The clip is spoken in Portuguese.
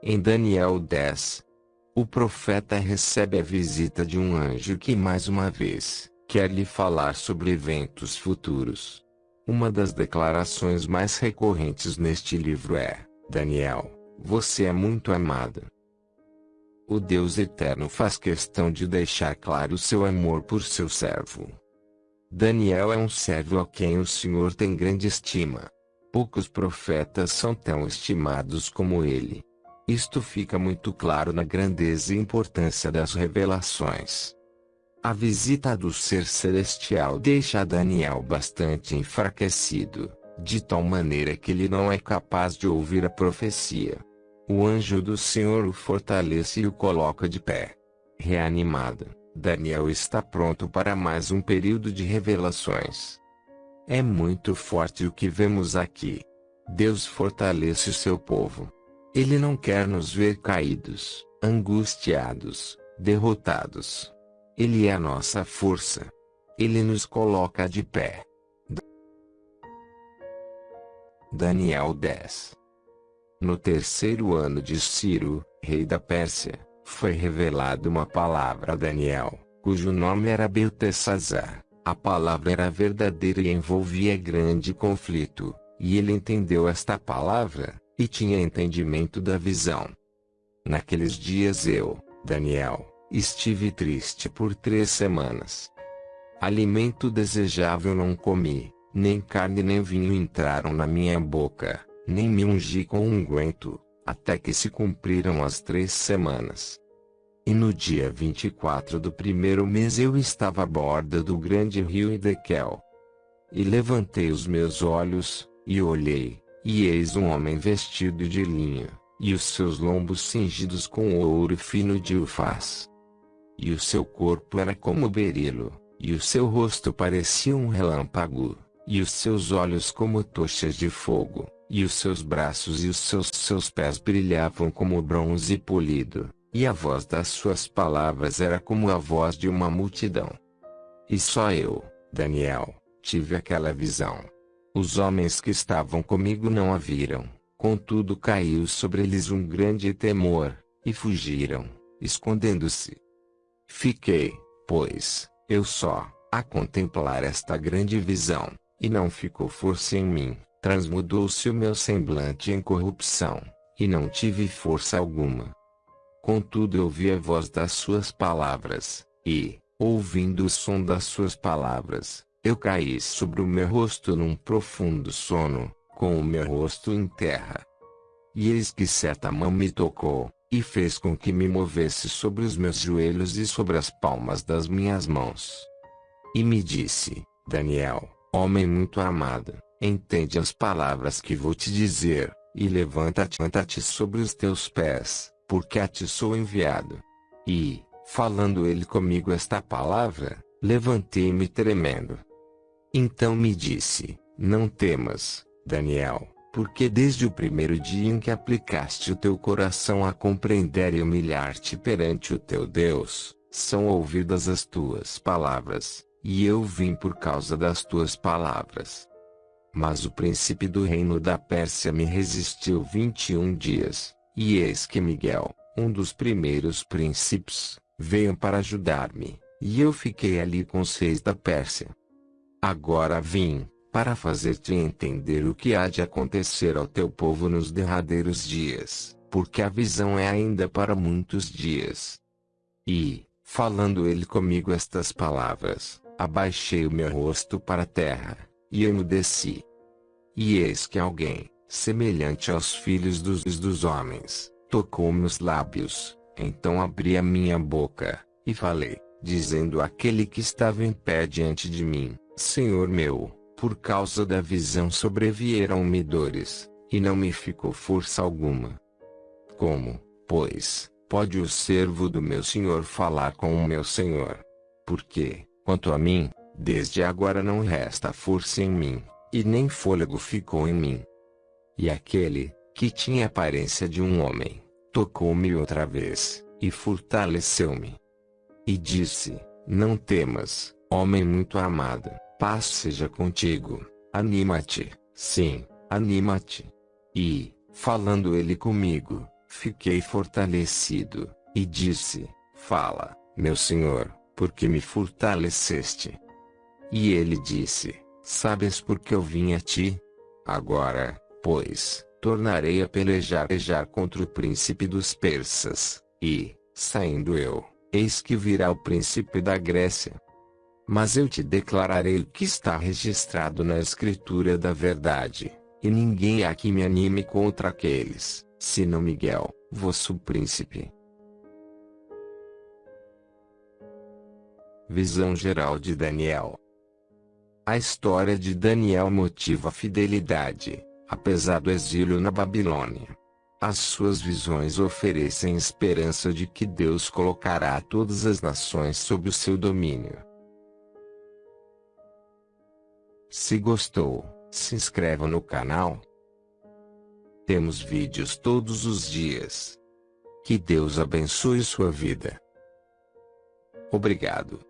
Em Daniel 10, o profeta recebe a visita de um anjo que mais uma vez quer lhe falar sobre eventos futuros. Uma das declarações mais recorrentes neste livro é: Daniel, você é muito amado. O Deus Eterno faz questão de deixar claro seu amor por seu servo. Daniel é um servo a quem o Senhor tem grande estima. Poucos profetas são tão estimados como ele. Isto fica muito claro na grandeza e importância das revelações. A visita do ser celestial deixa Daniel bastante enfraquecido, de tal maneira que ele não é capaz de ouvir a profecia. O anjo do Senhor o fortalece e o coloca de pé. Reanimado, Daniel está pronto para mais um período de revelações. É muito forte o que vemos aqui. Deus fortalece seu povo. Ele não quer nos ver caídos, angustiados, derrotados. Ele é a nossa força. Ele nos coloca de pé. Daniel 10 No terceiro ano de Ciro, rei da Pérsia, foi revelada uma palavra a Daniel, cujo nome era Beltesazar. A palavra era verdadeira e envolvia grande conflito, e ele entendeu esta palavra, e tinha entendimento da visão. Naqueles dias eu, Daniel, estive triste por três semanas. Alimento desejável não comi, nem carne nem vinho entraram na minha boca, nem me ungi com unguento, até que se cumpriram as três semanas. E no dia 24 do primeiro mês eu estava à borda do grande rio Idequel. E levantei os meus olhos, e olhei, e eis um homem vestido de linho, e os seus lombos cingidos com ouro fino de ufaz. E o seu corpo era como berilo, e o seu rosto parecia um relâmpago, e os seus olhos como tochas de fogo, e os seus braços e os seus, seus pés brilhavam como bronze polido, e a voz das suas palavras era como a voz de uma multidão. E só eu, Daniel, tive aquela visão. Os homens que estavam comigo não a viram, contudo caiu sobre eles um grande temor, e fugiram, escondendo-se. Fiquei, pois, eu só, a contemplar esta grande visão, e não ficou força em mim, transmudou-se o meu semblante em corrupção, e não tive força alguma. Contudo eu ouvi a voz das suas palavras, e, ouvindo o som das suas palavras, eu caí sobre o meu rosto num profundo sono, com o meu rosto em terra. E eis que certa mão me tocou, e fez com que me movesse sobre os meus joelhos e sobre as palmas das minhas mãos. E me disse, Daniel, homem muito amado, entende as palavras que vou te dizer, e levanta-te levanta sobre os teus pés, porque a ti sou enviado. E, falando ele comigo esta palavra, levantei-me tremendo. Então me disse: Não temas, Daniel, porque desde o primeiro dia em que aplicaste o teu coração a compreender e humilhar-te perante o teu Deus, são ouvidas as tuas palavras, e eu vim por causa das tuas palavras. Mas o príncipe do reino da Pérsia me resistiu vinte e um dias, e eis que Miguel, um dos primeiros príncipes, veio para ajudar-me, e eu fiquei ali com os reis da Pérsia. Agora vim, para fazer-te entender o que há de acontecer ao teu povo nos derradeiros dias, porque a visão é ainda para muitos dias. E, falando ele comigo estas palavras, abaixei o meu rosto para a terra, e emudeci. E eis que alguém, semelhante aos filhos dos, dos homens, tocou meus lábios, então abri a minha boca, e falei, dizendo àquele que estava em pé diante de mim, Senhor meu, por causa da visão sobrevieram-me dores, e não me ficou força alguma. Como, pois, pode o servo do meu Senhor falar com o meu Senhor? Porque, quanto a mim, desde agora não resta força em mim, e nem fôlego ficou em mim. E aquele, que tinha aparência de um homem, tocou-me outra vez, e fortaleceu-me. E disse, não temas, homem muito amado, Paz seja contigo. Anima-te. Sim, anima-te. E, falando ele comigo, Fiquei fortalecido, e disse: Fala, meu senhor, por que me fortaleceste? E ele disse: Sabes por que eu vim a ti? Agora, pois, tornarei a pelejar, pelejar contra o príncipe dos persas, e, saindo eu, eis que virá o príncipe da Grécia. Mas eu te declararei o que está registrado na escritura da verdade, e ninguém há que me anime contra aqueles, senão Miguel, vosso príncipe. Visão geral de Daniel A história de Daniel motiva a fidelidade, apesar do exílio na Babilônia. As suas visões oferecem esperança de que Deus colocará todas as nações sob o seu domínio. Se gostou, se inscreva no canal. Temos vídeos todos os dias. Que Deus abençoe sua vida. Obrigado.